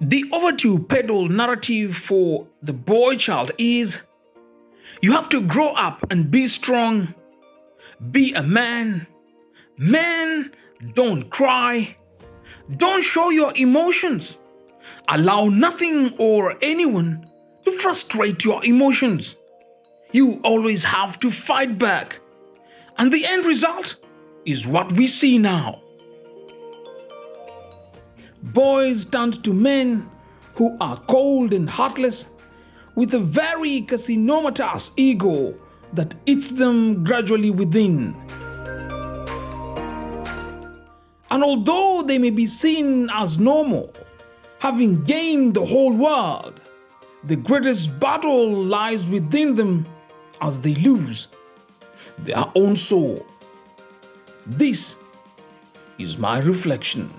The overdue pedal narrative for the boy child is you have to grow up and be strong, be a man. Man, don't cry, don't show your emotions. Allow nothing or anyone to frustrate your emotions. You always have to fight back. And the end result is what we see now. Boys turned to men who are cold and heartless with a very carcinomatous ego that eats them gradually within. And although they may be seen as normal, having gained the whole world, the greatest battle lies within them as they lose their own soul. This is my reflection.